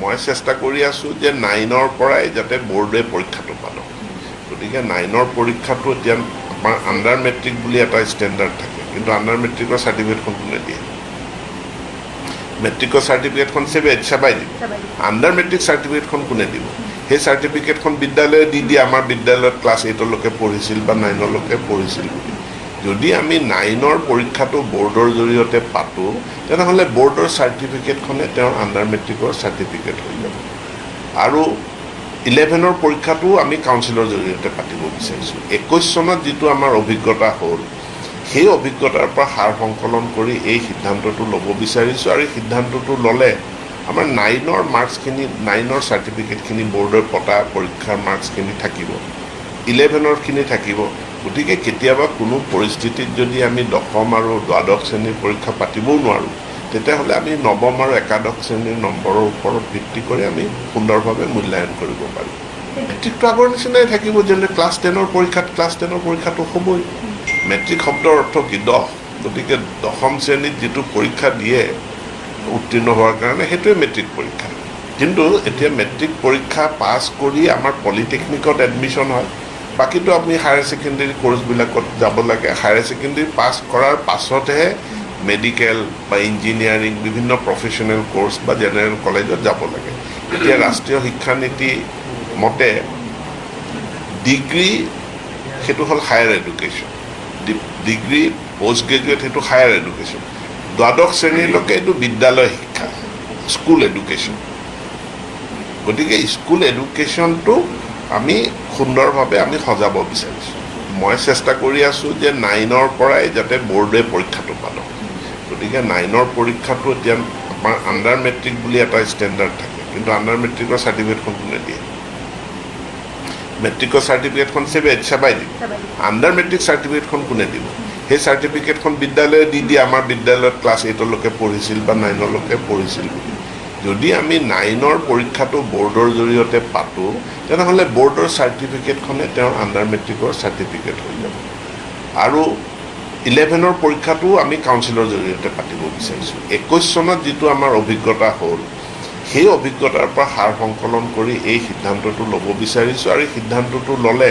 মই চেষ্টা কৰি আছোঁ যে নাইনৰ পৰাই যাতে বৰ্ডে পৰীক্ষাটো পালোঁ। গতিকে নাইনৰ পৰীক্ষাটো এতিয়া আমাৰ আণ্ডাৰ মেট্ৰিক বুলি এটা ষ্টেণ্ডাৰ্ড থাকে কিন্তু আণ্ডাৰ মেট্ৰিকৰ চাৰ্টিফিকেটখন কোনে দিয়ে? মেট্ৰিকৰ চাৰ্টিফিকেটখন চেবে চেবাই দিব। আণ্ডাৰ মেট্ৰিক চাৰ্টিফিকেটখন কোনে দিব? সেই চাৰ্টিফিকেটখন বিদ্যালয়ে দি দিয়ে আমাৰ বিদ্যালয়ত ক্লাছ এইটলৈকে পঢ়িছিল বা নাইনলৈকে পঢ়িছিল বুলি। যদি আমি নাইনৰ পৰীক্ষাটো বৰ্ডৰ জৰিয়তে পাতোঁ তেনেহ'লে বৰ্ডৰ চাৰ্টিফিকেটখনে তেওঁৰ আণ্ডাৰ মেট্ৰিকৰ চাৰ্টিফিকেট হৈ যাব। আৰু ইলেভেনৰ পৰীক্ষাটো আমি কাউন্সিলৰ জৰিয়তে পাতিব বিচাৰিছোঁ। একৈছ চনত যিটো আমাৰ অভিজ্ঞতা হ'ল সেই অভিজ্ঞতাৰ পৰা সাৰ সংকলন কৰি এই সিদ্ধান্তটো ল'ব বিচাৰিছোঁ আৰু এই সিদ্ধান্তটো ল'লে আমাৰ নাইনৰ মাৰ্কছখিনি নাইনৰ চাৰ্টিফিকেটখিনি বৰ্ডৰ পতা পৰীক্ষাৰ মাৰ্কছখিনি থাকিব। ইলেভেনৰখিনি থাকিব। গতিকে কেতিয়াবা কোনো পৰিস্থিতিত যদি আমি দশম আৰু দ্বাদশ শ্ৰেণীৰ পৰীক্ষা পাতিবও নোৱাৰোঁ তেতিয়াহ'লে আমি নৱম আৰু একাদশ শ্ৰেণীৰ নম্বৰৰ ওপৰত ভিত্তি কৰি আমি সুন্দৰভাৱে মূল্যায়ন কৰিব পাৰোঁ। মেট্ৰিকটো আগৰ নিচিনাই থাকিব যেনে ক্লাছ টেনৰ পৰীক্ষাত ক্লাছ টেনৰ পৰীক্ষাটো হ'বই। মেট্ৰিক শব্দৰ অৰ্থ কি? দহ। গতিকে দশম শ্ৰেণীত যিটো পৰীক্ষা দিয়ে উত্তীৰ্ণ হোৱাৰ কাৰণে সেইটোৱে মেট্ৰিক পৰীক্ষা। কিন্তু এতিয়া মেট্ৰিক পৰীক্ষা পাছ কৰি আমাৰ পলিটেকনিকত এডমিশ্যন হয়। বাকীটো আপুনি হায়াৰ ছেকেণ্ডেৰী কৰ্চবিলাকত যাব লাগে। হায়াৰ ছেকেণ্ডেৰী পাছ কৰাৰ পাছতহে মেডিকেল বা ইঞ্জিনিয়াৰিং বিভিন্ন প্ৰফেচনেল কৰ্চ বা জেনেৰেল কলেজত যাব লাগে। এতিয়া ৰাষ্ট্ৰীয় শিক্ষানীতি মতে ডিগ্ৰী সেইটো হ'ল higher education degree post graduate সেইটো হায়াৰ এডুকেশ্যন দ্বাদশ শ্ৰেণীলৈকে এইটো বিদ্যালয় শিক্ষা স্কুল এডুকেশ্যন গতিকে স্কুল এডুকেশ্যনটো আমি সুন্দৰভাৱে আমি সজাব বিচাৰিছোঁ। মই চেষ্টা কৰি আছোঁ যে নাইনৰ পৰাই যাতে বৰ্ডে পৰীক্ষাটো পালোঁ গতিকে নাইনৰ পৰীক্ষাটো এতিয়া আমাৰ আণ্ডাৰ মেট্ৰিক বুলি এটা ষ্টেণ্ডাৰ্ড থাকে কিন্তু আণ্ডাৰ মেট্ৰিকৰ চাৰ্টিফিকেটখন কোনে দিয়ে? মেট্ৰিকৰ চাৰ্টিফিকেটখন চেবে চেবাই দিব। আণ্ডাৰ মেট্ৰিক চাৰ্টিফিকেটখন কোনে দিব? সেই চাৰ্টিফিকেটখন বিদ্যালয়ে দি দিয়ে আমাৰ বিদ্যালয়ত ক্লাছ এইটলৈকে পঢ়িছিল বা নাইনলৈকে পঢ়িছিল বুলি। যদি আমি নাইনৰ পৰীক্ষাটো বৰ্ডৰ জৰিয়তে পাতোঁ তেনেহ'লে বৰ্ডৰ চাৰ্টিফিকেটখনে তেওঁৰ আণ্ডাৰ মেট্ৰিকৰ চাৰ্টিফিকেট হৈ যাব। আৰু ইলেভেনৰ পৰীক্ষাটো আমি কাউন্সিলৰ জৰিয়তে পাতিব বিচাৰিছোঁ। একৈছ চনত যিটো আমাৰ অভিজ্ঞতা হ'ল সেই অভিজ্ঞতাৰ পৰা সাৰ সংকলন কৰি এই সিদ্ধান্তটো ল'ব বিচাৰিছোঁ আৰু এই সিদ্ধান্তটো ল'লে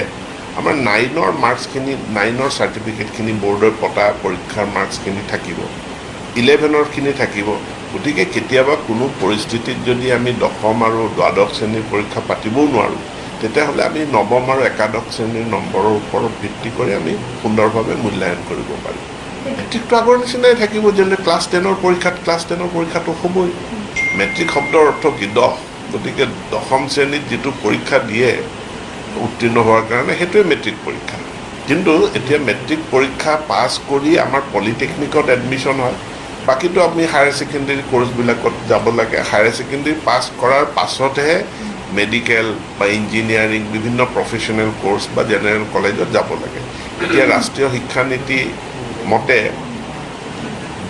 আমাৰ নাইনৰ মাৰ্কছখিনি নাইনৰ চাৰ্টিফিকেটখিনি বৰ্ডৰ পতা পৰীক্ষাৰ মাৰ্কছখিনি থাকিব। ইলেভেনৰখিনি থাকিব। গতিকে কেতিয়াবা কোনো পৰিস্থিতিত যদি আমি দশম আৰু দ্বাদশ শ্ৰেণীৰ পৰীক্ষা পাতিবও নোৱাৰোঁ তেতিয়াহ'লে আমি নৱম আৰু একাদশ শ্ৰেণীৰ নম্বৰৰ ওপৰত ভিত্তি কৰি আমি সুন্দৰভাৱে মূল্যায়ন কৰিব পাৰোঁ। মেট্ৰিকটো আগৰ নিচিনাই থাকিব যেনে ক্লাছ টেনৰ পৰীক্ষাত ক্লাছ টেনৰ পৰীক্ষাটো হ'বই মেট্ৰিক শব্দৰ অৰ্থ কি? দহ। গতিকে দশম শ্ৰেণীত যিটো পৰীক্ষা দিয়ে উত্তীৰ্ণ হোৱাৰ কাৰণে সেইটোৱে মেট্ৰিক পৰীক্ষা। কিন্তু এতিয়া মেট্ৰিক পৰীক্ষা পাছ কৰি আমাৰ পলিটেকনিকত এডমিশ্যন হয়। বাকীটো আপুনি হায়াৰ ছেকেণ্ডেৰী কৰ্চবিলাকত যাব লাগে। হায়াৰ ছেকেণ্ডেৰী পাছ কৰাৰ পাছতহে মেডিকেল বা ইঞ্জিনিয়াৰিং বিভিন্ন প্ৰফেচনেল কৰ্চ বা জেনেৰেল কলেজত যাব লাগে। এতিয়া ৰাষ্ট্ৰীয় শিক্ষানীতি মতে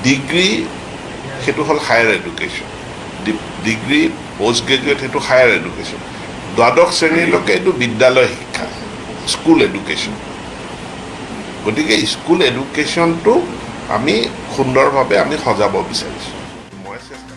ডিগ্ৰী সেইটো হ'ল higher education degree post graduate সেইটো হায়াৰ এডুকেশ্যন দ্বাদশ শ্ৰেণীলৈকে এইটো বিদ্যালয় শিক্ষা স্কুল এডুকেশ্যন গতিকে স্কুল এডুকেশ্যনটো আমি সুন্দৰভাৱে আমি সজাব বিচাৰিছোঁ। মই চেষ্টা